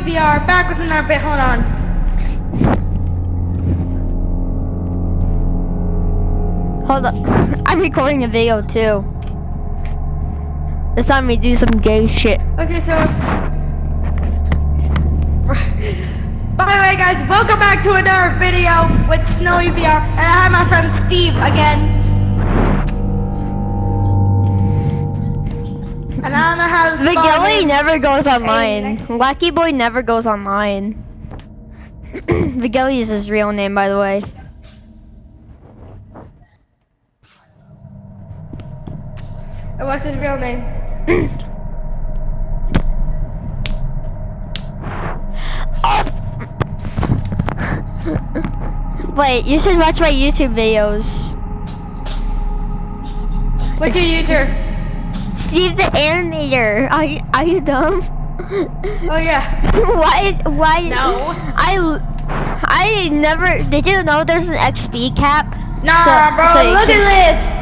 VR, back with another bit, hold on. Hold up. I'm recording a video too. This time we do some gay shit. Okay, so... By the way, guys, welcome back to another video with Snowy VR, and I have my friend Steve again. And I don't know how to Vigilly never goes online. Wacky Boy never goes online. Vigilly is his real name, by the way. And What's his real name? Wait, you should watch my YouTube videos. What's your user? Steve the Animator. Are you, are you dumb? Oh yeah. why? Why? No. I I never. Did you know there's an XP cap? Nah, So- bro, so look can- at this.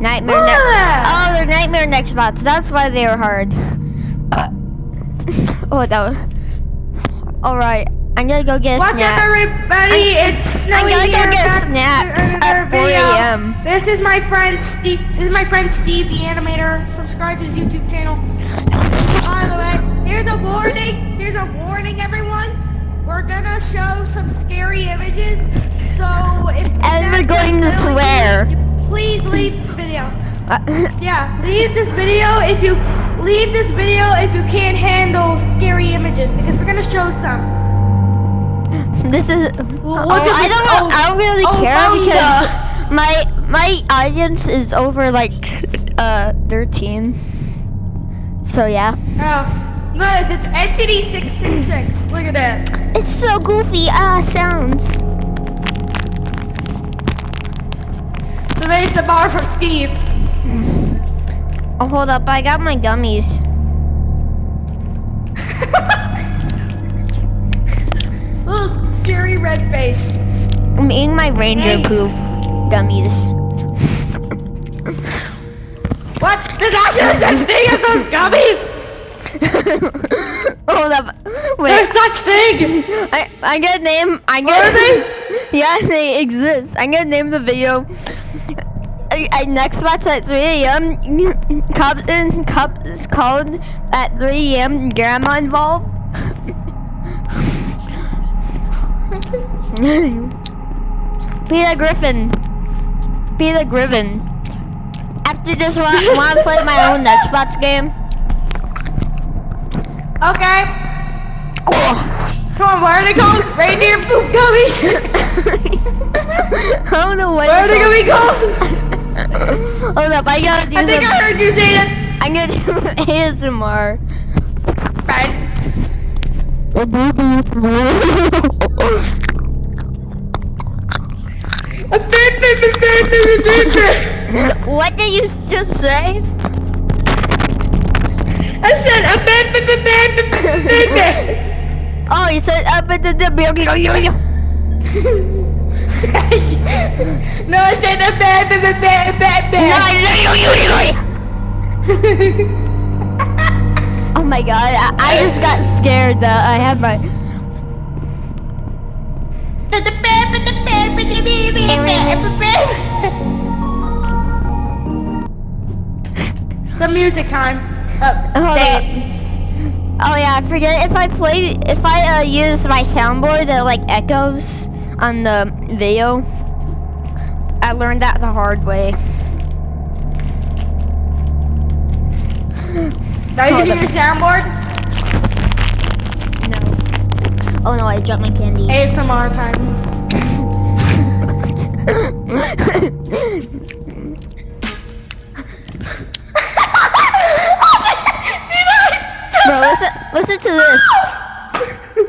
Nightmare. Ne- oh, they're Nightmare Nextbots. That's why they were hard. oh, that was. All right, I'm gonna go get a up, snack. everybody? it's Snowy gonna go get a snack at 4 a.m.. This is my friend Steve. This is my friend Steve, the animator. Subscribe to his YouTube channel. By the way, here's a warning. Here's a warning, everyone. We're gonna show some scary images. So if And we're going to swear. Please leave this video. Uh, Yeah, leave this video if you leave this video if you can't handle scary images because we're gonna show some. This is. Well, oh, look at I this- don't. oh, I don't really oh, care because my my audience is over like uh 13. So yeah. Oh, Liz, it's Entity 666. Look at that. It's so goofy. Ah, sounds. So there's the bar from Steve. Oh, hold up. I got my gummies. scary red face. I'm eating my ranger Thanks. poop gummies. What? There's actually such thing as those gummies? hold up. There's such thing! I I gotta name. I Are gotta. they? Yeah, they exist. I'm gonna name the video. I, I next watch at 3 a.m. Cup cup is called at 3 a.m. Grandma involved. Peter Griffin. Peter Griffin. After this, want to play my own Xbox game? Okay. Oh. Come on, what are they called? Reindeer poop gummies? I don't know what. What are they gonna be called? called. Hold up, I gotta do I think I heard you say that. I'm gonna do ASMR. Right. What did you just say? I said a bad Oh, you said at the No, I said a bad bad bad bad bad Oh my god, I, I just got scared that I had my. Some music time. Oh, Hold dang up. it. Oh yeah, I forget if I play if I uh, use my soundboard that like echoes on the video. I learned that the hard way. Are you using your soundboard? No. Oh no, I dropped my candy. ASMR time. Bro, listen, listen to this.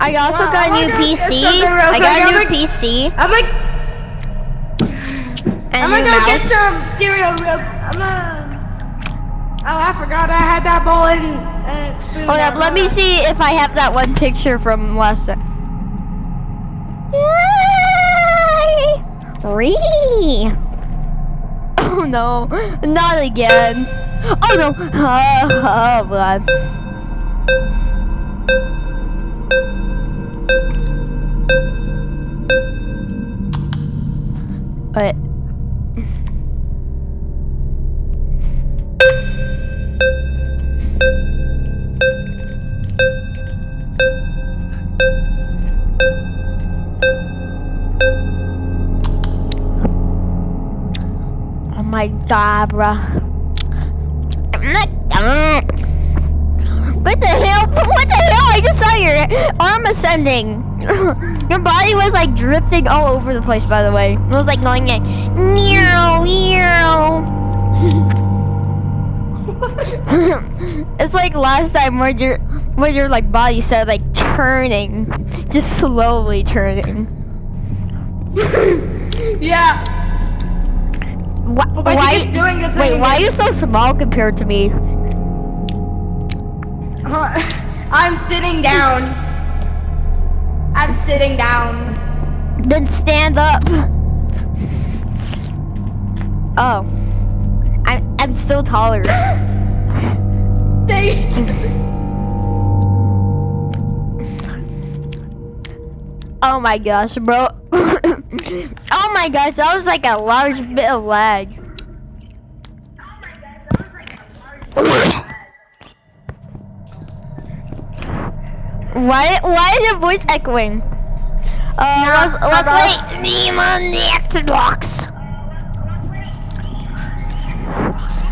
I also Wow, got a I'm new PC. get something real I got a new like- PC I'm like, and I'm gonna go get some cereal real. I'm gonna. Oh, I forgot I had that bowl and uh, spoon. Hold up, let me see if I have that one picture from last time. Yay! Oh no, not again. Oh no. Oh, oh god. Alright. Bruh. What the hell? What the hell? I just saw your arm ascending. your body was like drifting all over the place, by the way. It was like going like, meow, meow. it's like last time where your where your like body started like turning, just slowly turning. yeah. Why? But why why you doing wait, why are you so small compared to me? Huh. I'm sitting down. I'm sitting down. Then stand up. Oh. I'm I'm still taller. Date. Oh my gosh, bro. oh my gosh, that was like a large bit of lag. Why why is your voice echoing? Uh, Yeah, let's, let's play Demon the Xbox.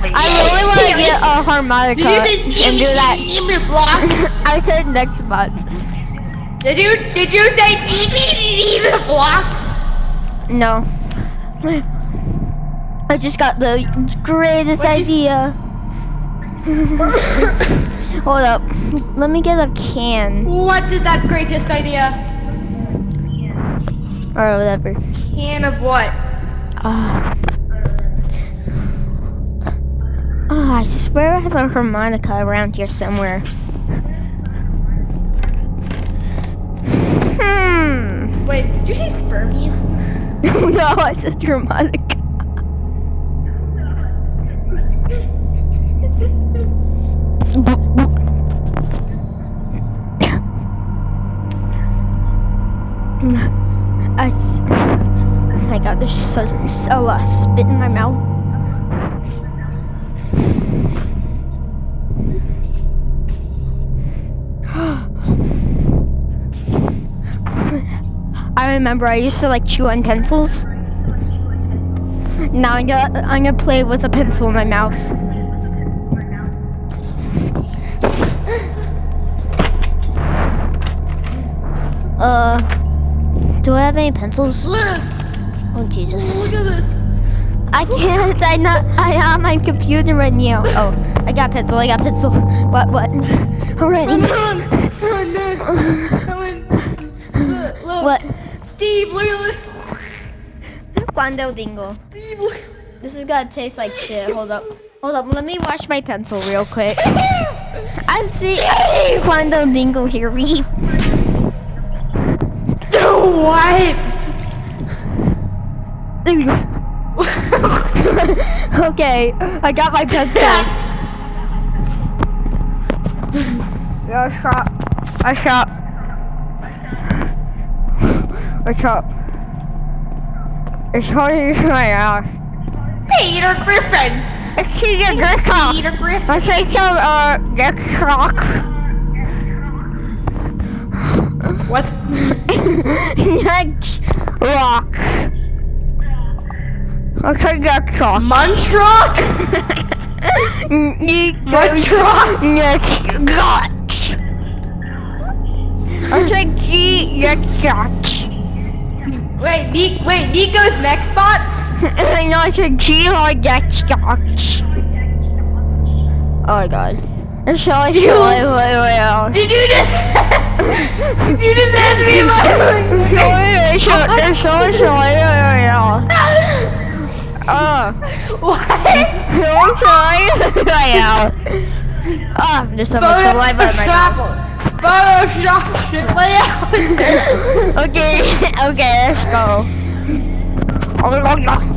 I really want to get a harmonica and do that. I said next month. Did you did you say demon blocks? No. I just got the greatest What'd idea. Hold up. Let me get a can. What is that greatest idea? Or whatever. Can of what? Ah. Oh, I swear I have a harmonica around here somewhere. Hmm. Wait, did you say spermies? no, I said harmonica. I s- oh my god, there's such a lot of spit in my mouth. I remember I used to like chew on pencils. Now I'm gonna I'm gonna play with a pencil in my mouth. Uh, do I have any pencils? Liz, Oh Jesus! look at this. I can't. I not. I on my computer right now. Oh, I got pencil. I got pencil. What? What? Already. What? Steve, look at this. Quando dingo. Steve, look. This is gonna taste like shit. Hold up. Hold up. Let me wash my pencil real quick. I see. Quando dingo here. We. what? okay, I got my pencil. Yeah, shot. I shot. I up? It's hard to my ass. Peter Griffin. It's Peter Griffin. Peter Griffin. I say some, uh, get shock. What? Next rock. Say get shock. Munchrock? Munchrock? Next got. I say G get shot. Wait, Nick, wait, Nico's Nextbots? I know I said G I. Oh my god. Shall I You- show it way out? Did you just... Did you just ask me about... it, show it, show it, show it out. Oh. what? Don't try right out. Ah, there's so much saliva in my mouth. Photoshop shit layout. Okay, okay, let's go. Oh, no!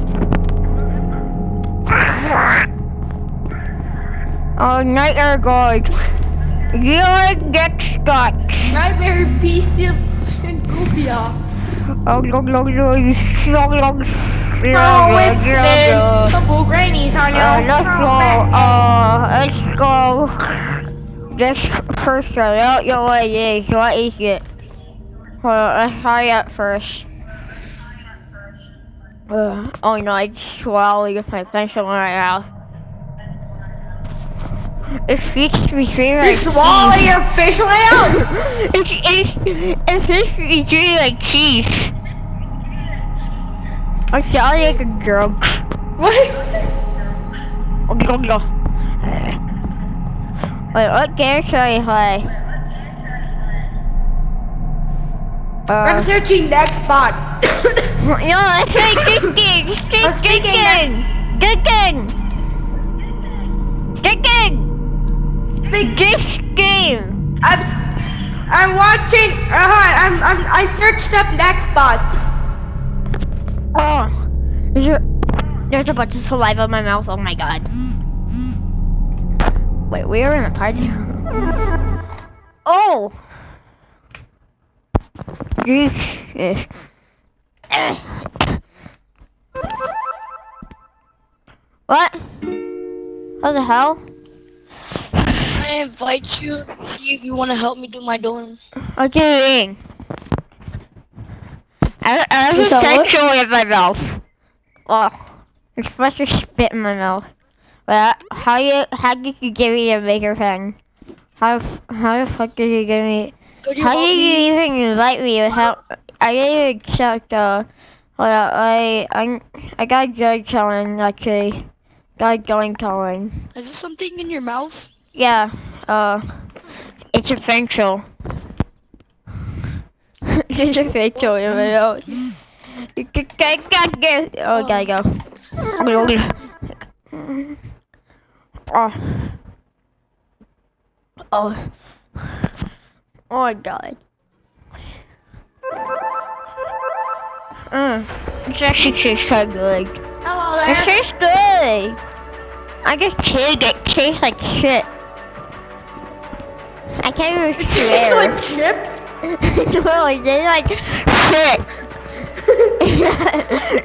Oh nightmare guard. You get stuck. Nightmare PC and Goopia. Oh, look, look, look, look, look. Oh, it's been couple grannies on you. Uh, let's go. Uh, let's go. This person out your way is what is it? Hold on, let's hurry up first. Uh, oh no, I just swallowed with my pencil right now. It speaks between my You swallow your fish layout? It's, it's, it speaks between my teeth. I sound like a girl. what? Wait, what game should I play? I'm Uh, searching next spot. no, let's play Kicking! I'm speaking Kicking! Kicking! Kicking! Think- This game! I'm, I'm watching. Uh, I'm, I'm, I searched up next spots. Oh, there's a, there's a bunch of saliva in my mouth. Oh my god. Wait, we are in a party. Oh! Jesus. What? What the hell? I invite you to see if you want to help me do my dorms. What do you mean? I, I have a You sexual in my mouth. Oh, you're supposed to spit in my mouth. But how you how did you give me a bigger pen? How how the fuck did you give me? You How did me? you even invite me without? I didn't even check the. Well, I I I got going telling actually. Got going telling. Is there something in your mouth? Yeah. Uh, it's a facial. it's a facial in my mouth. You can get get get. Oh, gotta go. Oh. Oh. Oh my god. Mm. It's actually tastes kind of good. Hello It tastes good. I just chewed it. Tastes like shit. I can't even It tastes swear. like chips. no, it tastes like shit.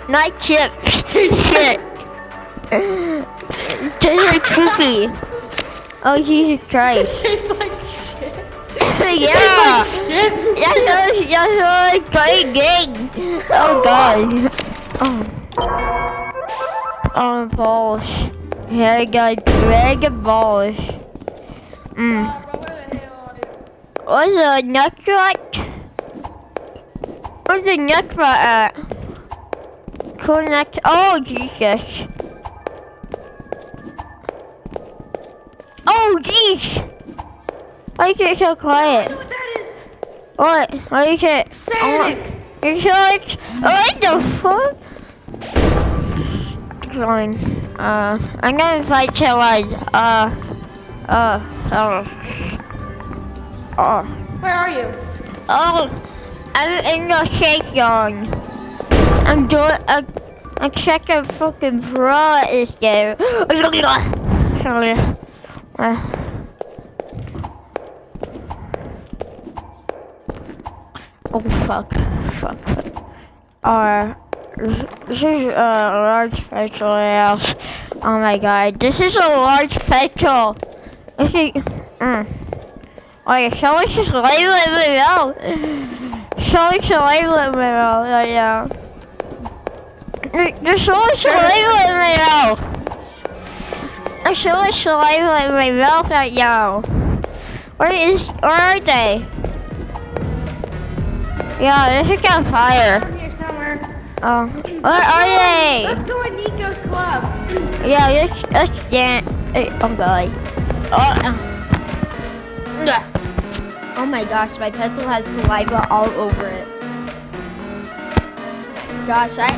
Not chips. shit. It tastes like poopy. Oh Jesus Christ. tastes like shit. yeah. Tastes like shit. That's so, that's so great game. Oh god. Oh. Oh balls. Very good. Very good balls. Mm. Uh, bro, where the hell are? What's a nut shot? Where's the nut shot at? Nut. Oh Jesus. Why is it so quiet? what is. What is it? Sonic. You short? What the fuck? Fine. Uh, I'm gonna fight Chillin. Uh, uh, oh. Oh. Where are you? Oh, I'm in the shake zone. I'm doing a, a second fucking pro at this game. Sorry. Uh. Oh fuck, fuck. fuck. Uh, this is a large petrol house. Oh my god, this is a large petrol. This is, mm. Wait, someone just labeling me out. Someone's labeling me out right now. There- There's someone's labeling me out. There's someone's labeling my mouth right now. Where is, where are they? Yeah, this is on fire. Here somewhere. Oh, where Let's are go- they? Let's go in Nico's club. Yeah, let's, let's. Hey, oh god. Oh, uh. Oh my gosh, my pencil has saliva all over it. Gosh, I...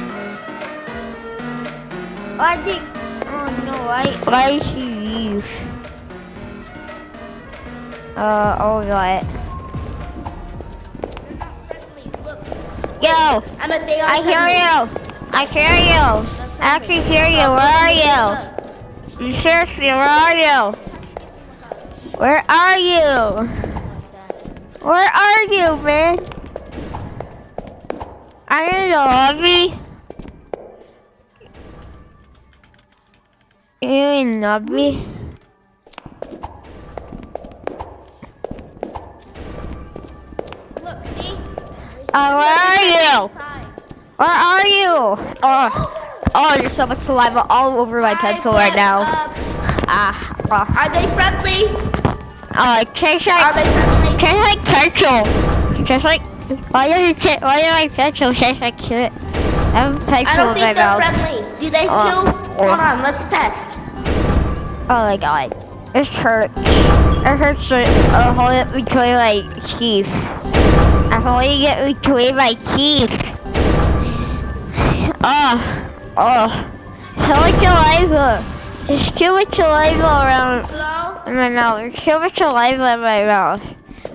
I think... Oh no, I... Why did she leave? Uh, oh god. Yo! I'm a day I hear you! I hear you! I actually hear you, where are you? Seriously, where are you? Where are you? Where are you, man? Are you in the lobby? You in the lobby? Oh, where are you? Where are you? Oh, oh, there's so much saliva all over my pencil right now. uh, Ah, oh, are they friendly? oh, it tastes Are like, they friendly? like pencil. Just like, why it taste, why does my pencil taste like shit? I have a I pencil don't think they're mouth. friendly. Do they Oh, kill? oh. Hold on, let's test. Oh my god. It hurts. It hurts to uh, hold it between my teeth. I'm holding it between my teeth. Oh, oh. So much saliva. There's too much saliva around Hello? in my mouth. There's too much saliva in my mouth.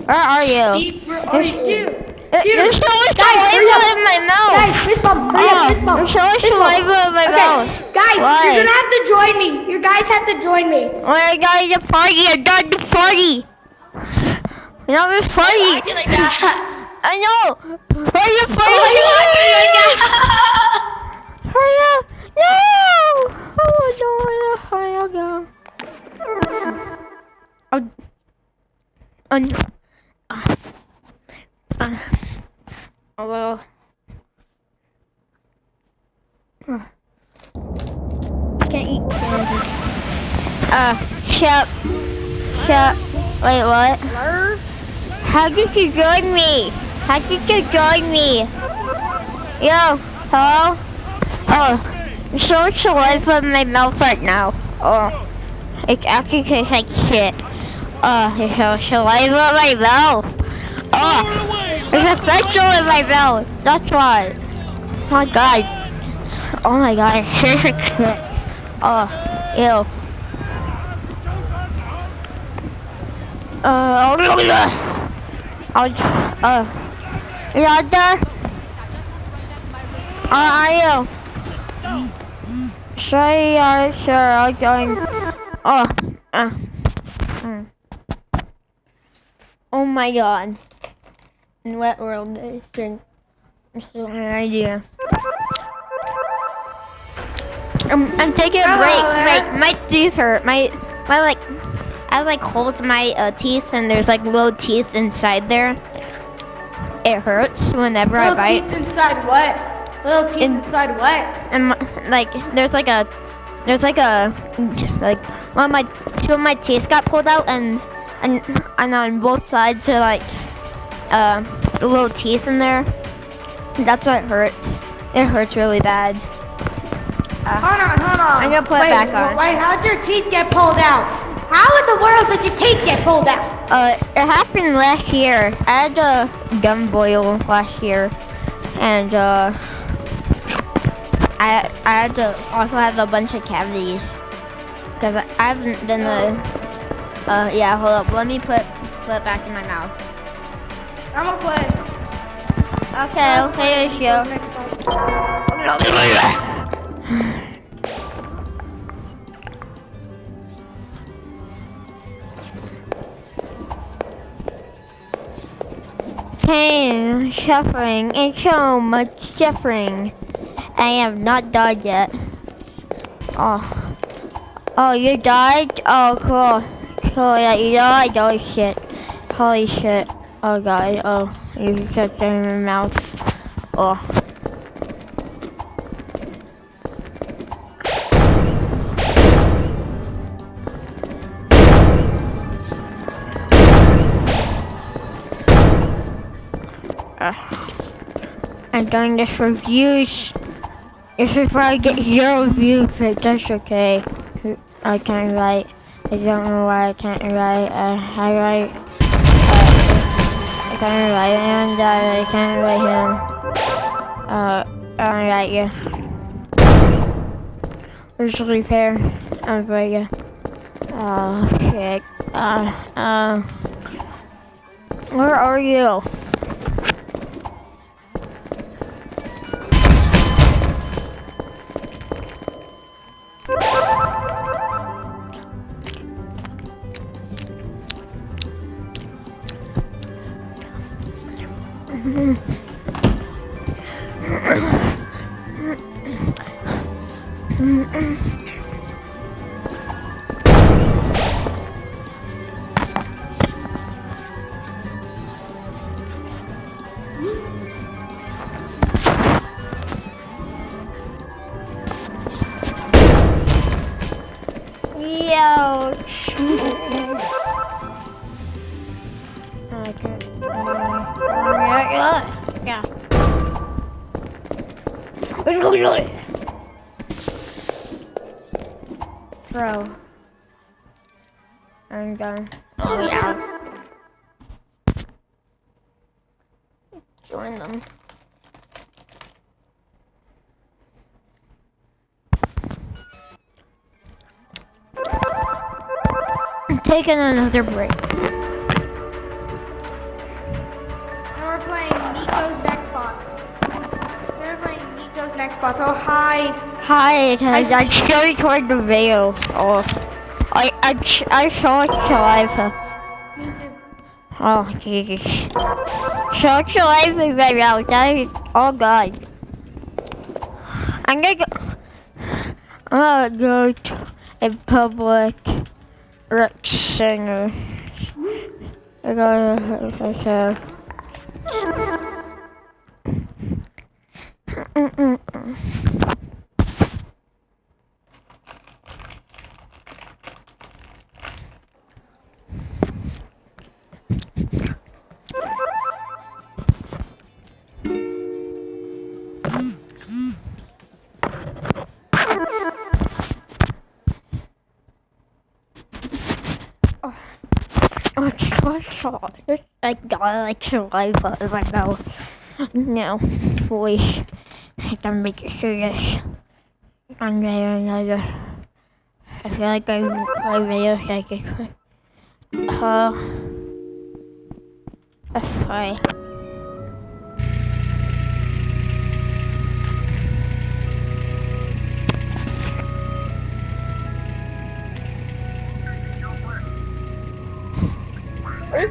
Where are you? Steve, where are you? Dude, dude. There's so much Guys, saliva in my mouth. Guys, fist bump, hurry Oh, up, fist bump. there's so much fist bump. saliva in my okay. mouth. Guys, Why? you're gonna have to join me. You guys have to join me. Oh my god, it's a party. I'm done the party. You know this Why party. you acting like that? I know. Hurry up, Why are you acting like hurry up. that? Hurry up. No. Oh no, hurry up, go. Oh. Oh no. Ah. Ah. Oh well. Ah. Can't eat candy. Uh, Shep. Shep. Wait, what? Blur? How did you join me? How did you join me? Yo, hello? Oh, I'm so much saliva in my mouth right now. Oh, it actually tastes like shit. Oh, there's so much in my mouth. Oh, there's a pencil in my mouth. That's why. Oh my god. Oh my god, it tastes like shit. Oh, ew. Uh, I'll, uh, you out there? Are you? Sorry, uh, sure, I'll join. Oh, uh, mm. Oh my god. In what world is it? It's no idea. I'm, I'm taking a break. My, my teeth hurt. My, my like, I have like holes in my uh, teeth and there's like little teeth inside there. It hurts whenever I bite. Little teeth inside what? Little teeth In- inside what? and like there's like a there's like a just like one of my two of my teeth got pulled out and and and on both sides are like uh little teeth in there. That's why it hurts. It hurts really bad. Uh, Hold on, hold on. I'm gonna put it wait, back wh- on. Wait, how'd your teeth get pulled out? How in the world did your teeth get pulled out? Uh, it happened last year. I had a gum boil last year, and uh, I I had to also have a bunch of cavities because I I haven't been uh, uh yeah. Hold up, let me put put it back in my mouth. I'm gonna play. Okay, I'm gonna play okay, Nico's show. Pain, suffering, and so much suffering. I have not died yet. Oh. Oh, you died? Oh, cool. Cool, yeah, you died? Oh, shit. Holy shit. Oh, God. Oh, you just in your mouth. Oh. I'm doing this for views. This is where I get zero views, but that's okay. I can't write. I don't know why I can't write. Uh, I write. Uh, I can't write uh, I can't write him. Uh, I write you. Where's the repair? I'm for you. Oh shit. Uh, uh. Where are you? Bro. I'm done. Oh yeah. Join them. I'm taking another break. And we're playing Nico's Xbox. We're playing Nico's next Oh, hi. Hi, can I, still record the video. Oh, I I ch- I saw it live. Me too. Oh Jesus. So it's live right now. That is oh god. I'm gonna go. I'm gonna go to a public rec center. I gotta so. Mm-mm-mm. Like saliva in my mouth. No, boy, I gotta make it serious. One day or another. I feel like I play video psychic. Uh, that's why.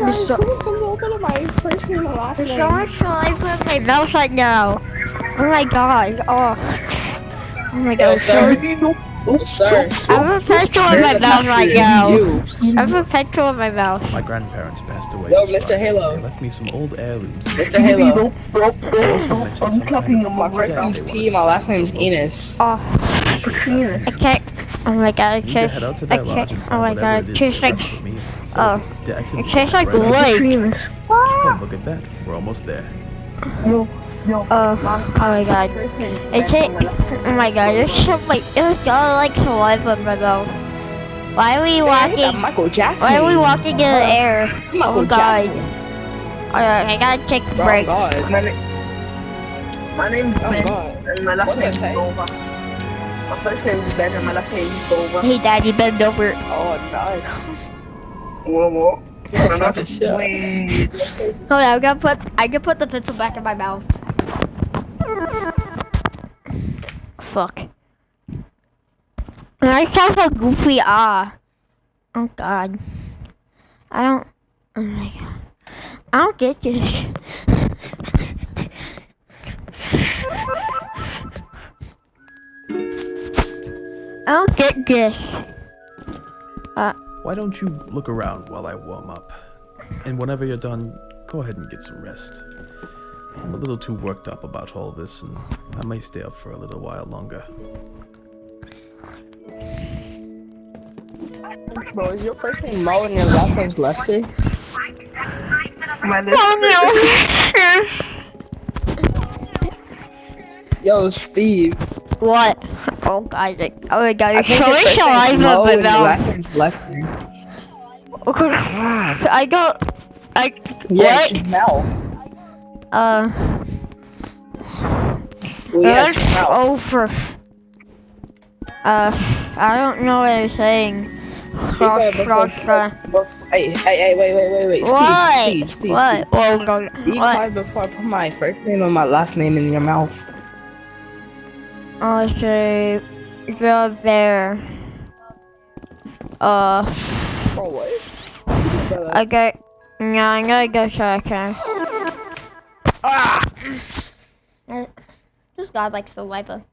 Hey guys, So- who wants to go to my first name and last There's name? so much saliva in my mouth right now. Oh my god. Oh. Oh my Yo, god. sir. Nope. Nope. Sir. I have a pencil in my mouth right now. I have a pencil in my mouth. My grandparents passed away. Yo, Mr. Halo. They left me some old heirlooms. Mr. Halo. Nope. Nope. They also Nope. I'm some talking kind My right first name's P, my last name's Enos. Oh, Penis. I can't. Oh my god, it You need to tastes. head out to I that can't. Oh my god, it it Oh. is tastes they like. left for me. So oh. it's the activity It tastes like right now. wood. Penis. Oh, look at that. We're almost there. No. No. Oh, oh my god. It tastes. Oh my god, there's so like. It's got like saliva in my mouth. Why are we Hey, walking? Michael Jackson. Why are we walking in the uh, air? Michael Oh god. Jackson. Alright, I gotta take a Oh break. God. My name. My name's Oh Ben, God. and my last What's name's that? Nova. My first name is Ben, and my last name is Nova. Hey daddy, bend over. Oh, nice. Whoa, whoa. Yeah, suck a shit. Wait. Hold on, I'm gonna put. I can put the pencil back in my mouth. Fuck. I sound so goofy. Ah. Oh god. I don't. Oh my god. I don't get this. I don't get this. Why don't you look around while I warm up? And whenever you're done, go ahead and get some rest. I'm a little too worked up about all this, and I may stay up for a little while longer. Bro, is your first name Mo and your last name's Lester? My name Oh Yo, Steve. what? Oh like- Oh my god, I you're think your showing first name's saliva Mo in my and your mouth. last name's Lester. I don't. I. Yeah, what? Mel. Uh. Well, yeah, that's it's Mel. over. Uh, I don't know what I'm saying. Cross, cross, cross. Hey, hey, hey, wait, wait, wait, wait. What? Steve, Steve, Steve, What? Oh god. Steve. Be What? quiet before I put my first name and my last name in your mouth. I'll say the bear. Uh, Bro, what? I got. Yeah, I'm gonna go check her. Oh, Uh, This god likes saliva.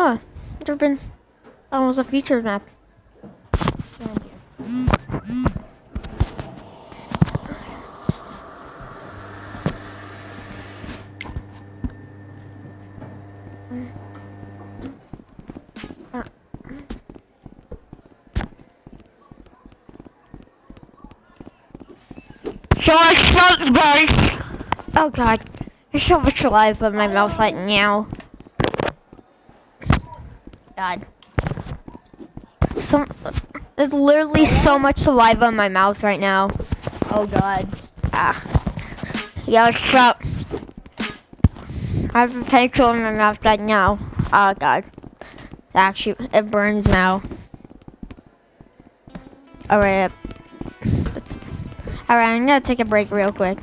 Oh, there been almost a featured map. George Schultzberg! Oh god, there's so much saliva in my mouth right now. God. Some, there's literally so much saliva in my mouth right now. Oh god. Ah. Yeah, stop. I have a pencil in my mouth right now. Oh god. Actually, it burns now. Alright. Alright, I'm gonna take a break real quick.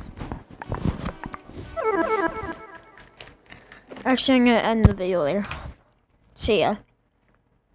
Actually, I'm gonna end the video there. See ya.